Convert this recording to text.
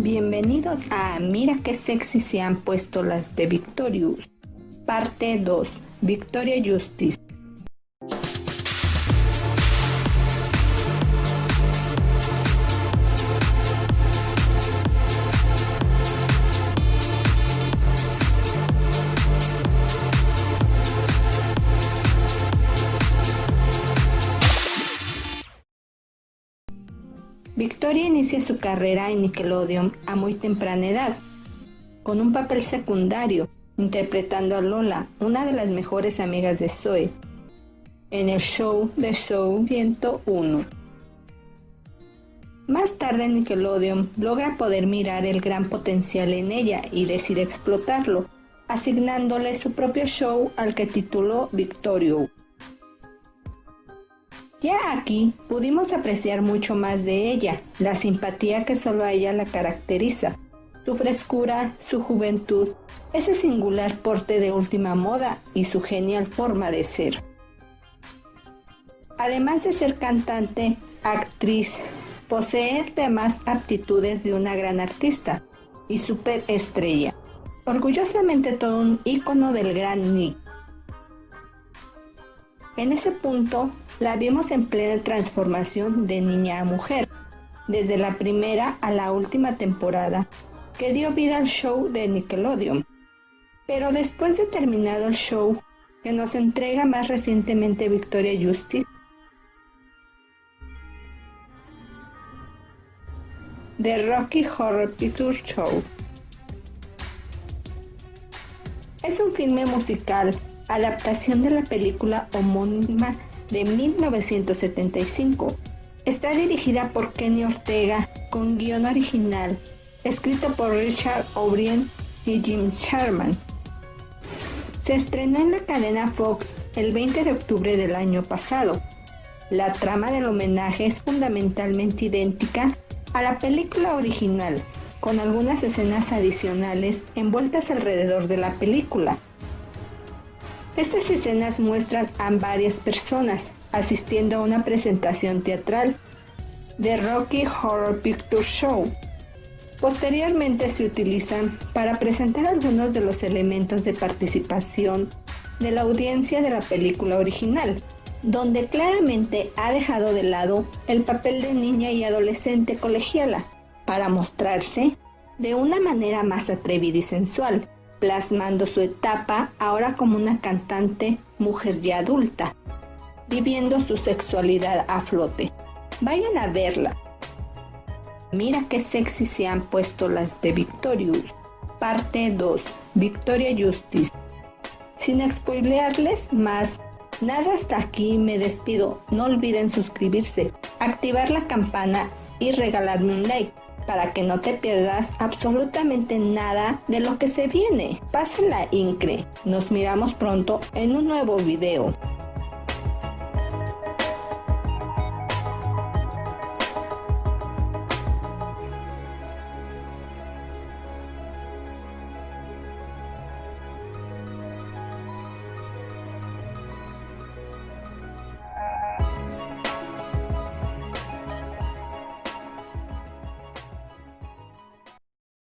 Bienvenidos a Mira qué sexy se han puesto las de Victorious. Parte 2. Victoria Justice. Victoria inicia su carrera en Nickelodeon a muy temprana edad, con un papel secundario, interpretando a Lola, una de las mejores amigas de Zoe, en el show de Show 101. Más tarde Nickelodeon logra poder mirar el gran potencial en ella y decide explotarlo, asignándole su propio show al que tituló Victorio. Ya aquí pudimos apreciar mucho más de ella, la simpatía que solo a ella la caracteriza, su frescura, su juventud, ese singular porte de última moda y su genial forma de ser. Además de ser cantante, actriz, posee demás aptitudes de una gran artista y superestrella. Orgullosamente todo un ícono del gran Nick. En ese punto la vimos en plena transformación de niña a mujer, desde la primera a la última temporada, que dio vida al show de Nickelodeon. Pero después de terminado el show, que nos entrega más recientemente Victoria Justice, The Rocky Horror Picture Show. Es un filme musical, adaptación de la película homónima de 1975. Está dirigida por Kenny Ortega con guion original, escrito por Richard O'Brien y Jim Sherman. Se estrenó en la cadena Fox el 20 de octubre del año pasado. La trama del homenaje es fundamentalmente idéntica a la película original, con algunas escenas adicionales envueltas alrededor de la película. Estas escenas muestran a varias personas asistiendo a una presentación teatral de Rocky Horror Picture Show. Posteriormente se utilizan para presentar algunos de los elementos de participación de la audiencia de la película original, donde claramente ha dejado de lado el papel de niña y adolescente colegiala para mostrarse de una manera más atrevida y sensual, plasmando su etapa ahora como una cantante mujer ya adulta, viviendo su sexualidad a flote. Vayan a verla. Mira qué sexy se han puesto las de Victorious. Parte 2. Victoria Justice. Sin spoilearles más, nada hasta aquí me despido. No olviden suscribirse, activar la campana y regalarme un like para que no te pierdas absolutamente nada de lo que se viene. Pásenla incre. Nos miramos pronto en un nuevo video.